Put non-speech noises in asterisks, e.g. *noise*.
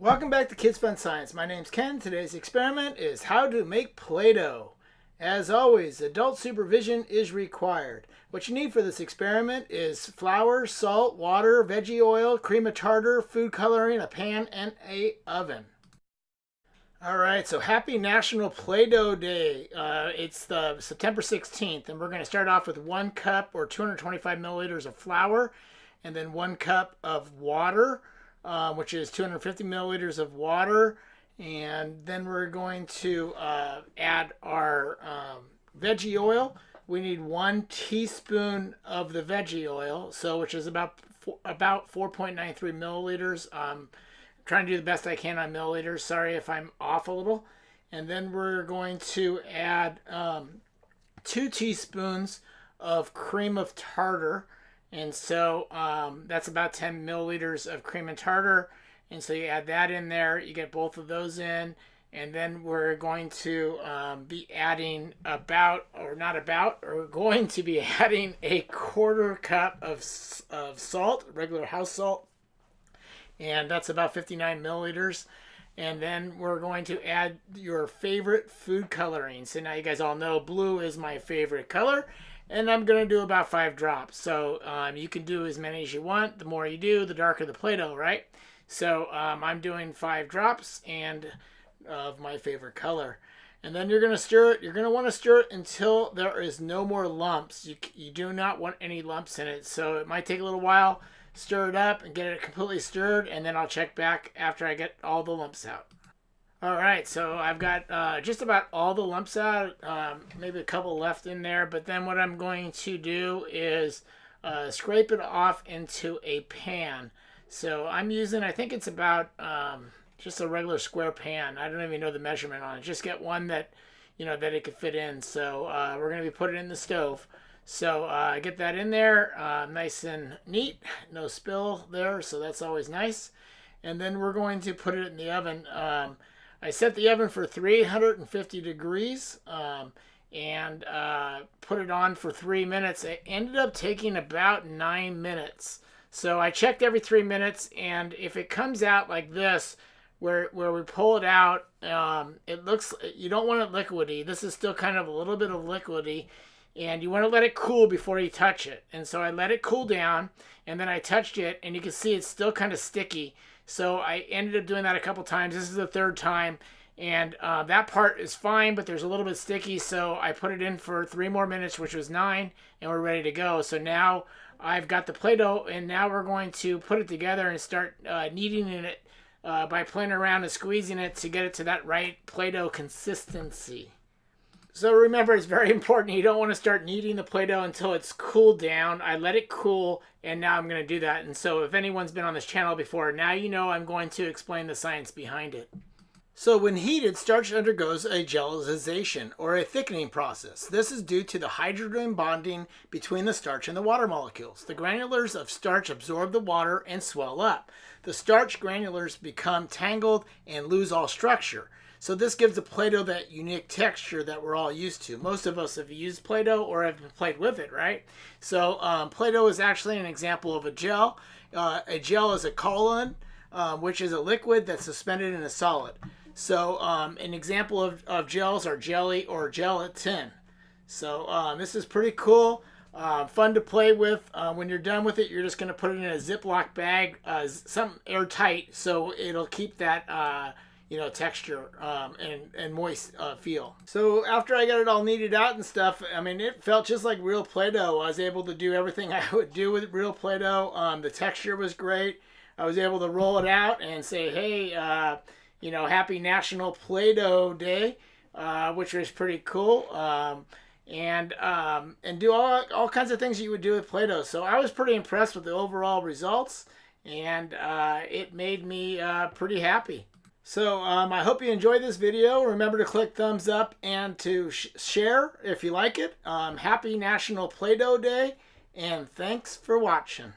Welcome back to Kids Fun Science. My name's Ken. Today's experiment is how to make Play-Doh. As always, adult supervision is required. What you need for this experiment is flour, salt, water, veggie oil, cream of tartar, food coloring, a pan, and a oven. All right, so happy National Play-Doh Day. Uh, it's the September 16th, and we're going to start off with one cup or 225 milliliters of flour, and then one cup of water, uh, which is 250 milliliters of water. And then we're going to uh, add our um, veggie oil. We need one teaspoon of the veggie oil, so which is about about 4.93 milliliters. Um, trying to do the best I can on milliliters. Sorry if I'm off a little. And then we're going to add um, two teaspoons of cream of tartar. And so um, that's about 10 milliliters of cream and tartar. And so you add that in there, you get both of those in. And then we're going to um, be adding about, or not about, or *laughs* we're going to be adding a quarter cup of, of salt, regular house salt. And that's about 59 milliliters. And then we're going to add your favorite food coloring. So now you guys all know blue is my favorite color and I'm going to do about five drops. So um, you can do as many as you want. The more you do, the darker the Play-Doh, right? So um, I'm doing five drops and of my favorite color. And then you're going to stir it. You're going to want to stir it until there is no more lumps. You, you do not want any lumps in it. So it might take a little while. Stir it up and get it completely stirred. And then I'll check back after I get all the lumps out. All right, so I've got uh, just about all the lumps out, um, maybe a couple left in there, but then what I'm going to do is uh, scrape it off into a pan. So I'm using, I think it's about um, just a regular square pan. I don't even know the measurement on it. Just get one that, you know, that it could fit in. So uh, we're going to be putting it in the stove. So uh, get that in there, uh, nice and neat, no spill there, so that's always nice. And then we're going to put it in the oven. Um, I set the oven for 350 degrees um, and uh, put it on for three minutes. It ended up taking about nine minutes. So I checked every three minutes, and if it comes out like this, where where we pull it out, um, it looks you don't want it liquidy. This is still kind of a little bit of liquidy, and you want to let it cool before you touch it. And so I let it cool down, and then I touched it, and you can see it's still kind of sticky. So I ended up doing that a couple times. This is the third time. And uh, that part is fine, but there's a little bit sticky. So I put it in for three more minutes, which was nine, and we're ready to go. So now I've got the Play-Doh, and now we're going to put it together and start uh, kneading it uh, by playing around and squeezing it to get it to that right Play-Doh consistency. So remember, it's very *laughs* important. You don't want to start kneading the Play-Doh until it's cooled down. I let it cool, and now I'm going to do that. And so if anyone's been on this channel before, now you know I'm going to explain the science behind it. So when heated, starch undergoes a gelization, or a thickening process. This is due to the hydrogen bonding between the starch and the water molecules. The granulars of starch absorb the water and swell up. The starch granulars become tangled and lose all structure. So this gives the Play-Doh that unique texture that we're all used to. Most of us have used Play-Doh or have played with it, right? So um, Play-Doh is actually an example of a gel. Uh, a gel is a colloid, um, which is a liquid that's suspended in a solid. So um, an example of, of gels are jelly or gelatin. So um, this is pretty cool. Uh, fun to play with. Uh, when you're done with it, you're just going to put it in a Ziploc bag, uh, some airtight, so it'll keep that uh, you know, texture um, and, and moist uh, feel. So after I got it all kneaded out and stuff, I mean, it felt just like real Play-Doh. I was able to do everything *laughs* I would do with real Play-Doh. Um, the texture was great. I was able to roll it out and say, hey, uh, you know, happy National Play-Doh Day, uh, which was pretty cool. Um, and um, and do all, all kinds of things you would do with Play-Doh. So I was pretty impressed with the overall results, and uh, it made me uh, pretty happy. So um, I hope you enjoyed this video. Remember to click thumbs up and to sh share if you like it. Um, happy National Play-Doh Day, and thanks for watching.